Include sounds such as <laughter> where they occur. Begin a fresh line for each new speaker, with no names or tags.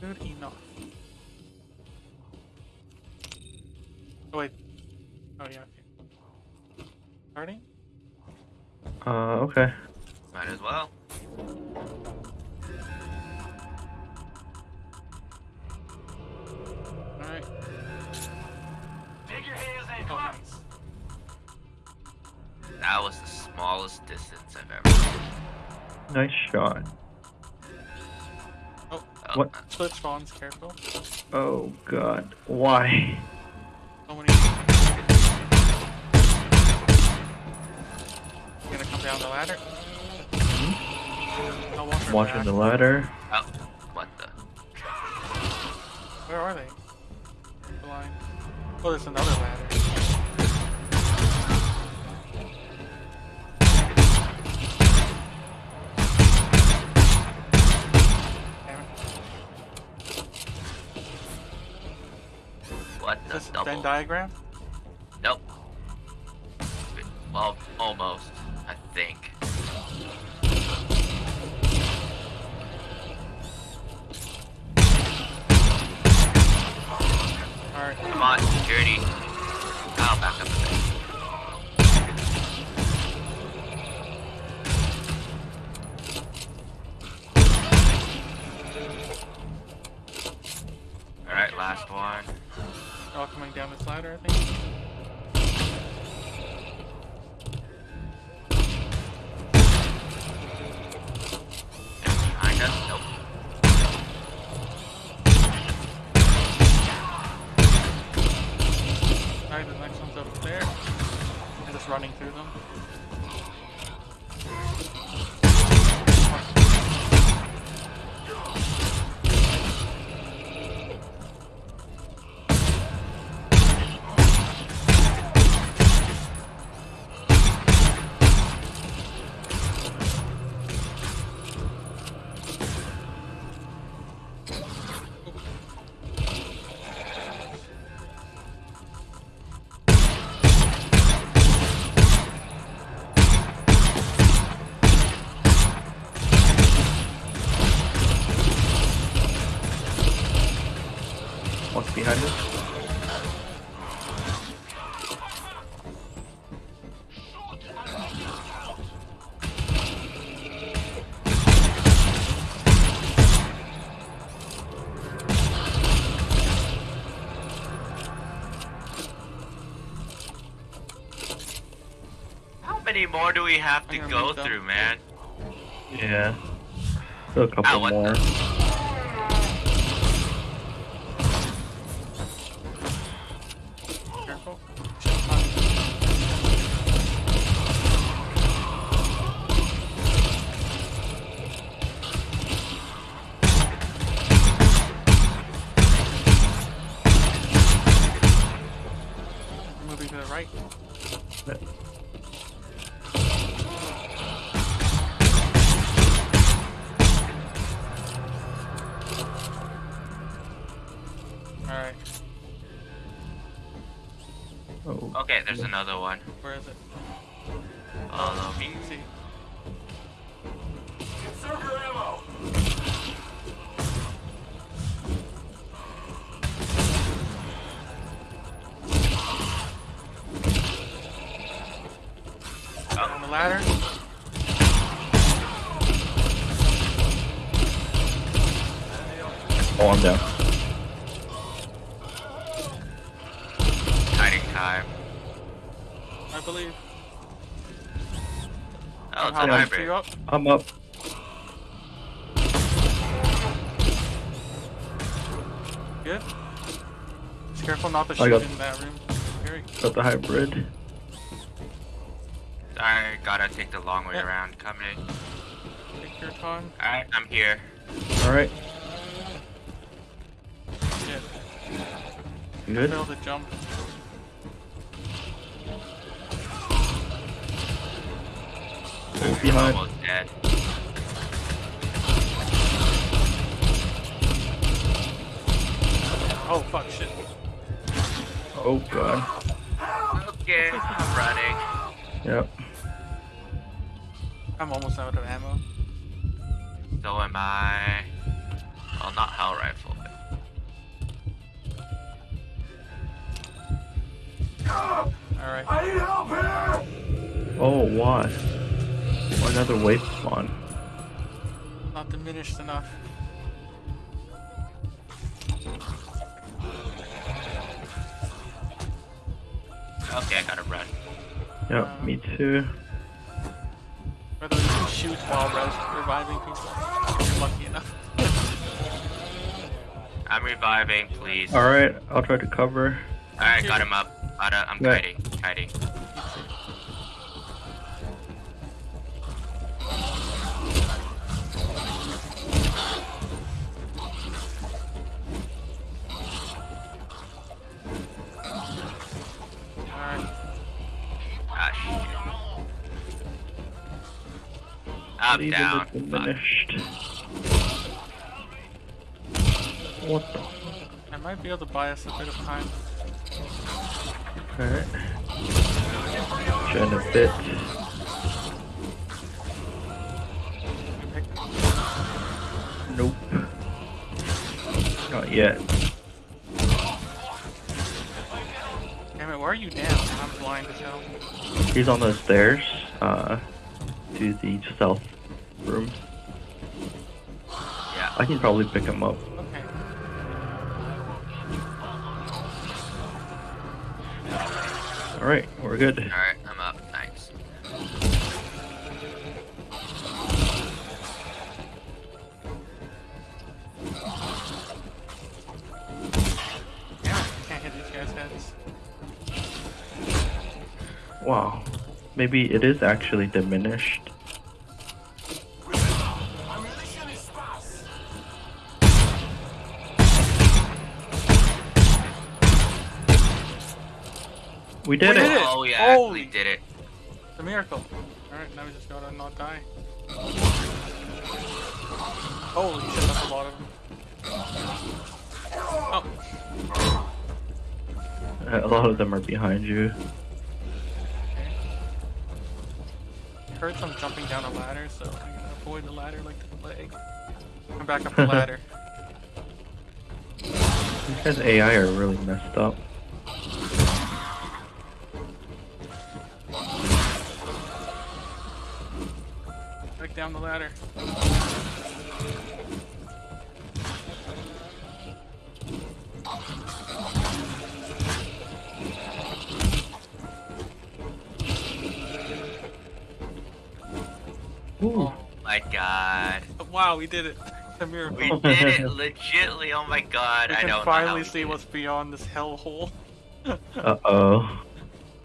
Good enough. Oh wait. Oh yeah. Okay. Starting.
Uh, okay.
Might as well.
All right.
Take your hands in. Come
Oh,
on.
nice.
That was the smallest distance I've ever.
Nice shot.
Oh,
Oh,
What?
split spawns. Careful.
Oh god. Why?
Oh, so many. Gonna come down the ladder. Hmm? I'll
Watching the ladder.
Oh, what the?
Where are they? Blind. Oh, there's another ladder.
What the
this
double?
Venn diagram?
Nope. Well, almost. I think.
Alright.
Come on, security. I'll back up a bit. Alright, last one.
All coming down this ladder, I think.
Behind us? Nope.
Alright, the next one's up there. I'm just running through them.
What's behind us?
How many more do we have to go through, man?
Yeah. Still a couple
what
more.
To the right. Alright,
Oh.
Okay, there's another one.
where is it?
Follow me.
The ladder.
Oh, I'm down.
Hiding time.
I believe.
Oh, it's
How
a
much
hybrid.
you up?
I'm up.
Good. Just careful not to shoot in that room.
Got the hybrid.
I gotta take the long way
Yeah.
around. Coming.
take your time.
Alright, I'm here.
Alright.
Yeah.
Good.
Fail the jump.
Behind.
Almost dead.
Oh fuck shit.
Oh god.
Okay, I'm running.
Yep.
I'm almost out of ammo.
So am I. Well, not hell rifle it.
Alright.
I need help here!
Oh, why? Why Another wave spawn.
Not diminished enough.
Okay, I gotta run.
Yep, me too.
Whether you can shoot while res- reviving people. If you're lucky enough. <laughs>
I'm reviving, please.
Alright, I'll try to cover.
Alright, got him up. Got a, I'm
Yeah.
kiting. Kiting. I'm
Leave
down.
diminished. What the?
I might be able to buy us a bit of time.
Alright. Trying a bit. Nope. Not yet.
Damn it, where are you now? I'm blind as hell.
He's on the stairs, uh, to the south room.
Yeah.
I can probably pick him up.
Okay.
Alright, we're good.
Alright, I'm up. Thanks.
Damn it, can't hit these guys' heads.
Wow. Maybe it is actually diminished. We did
We
it!
did it!
Oh, we actually
Holy-
did it.
It's a miracle. Alright, now we just gotta not die. Holy shit, that's a lot of them. Oh,
A lot of them are behind you.
okay. I heard some jumping down a ladder, so I'm gonna avoid the ladder like the plague. I'm back up the <laughs> ladder.
These guys' AI are really messed up.
Down the ladder.
Ooh.
My god.
Wow, we did it. It's a miracle.
We did it legitly. Oh my god.
we
I
can
don't know how
finally
we
see
did it.
what's beyond this hellhole. <laughs>
Uh oh.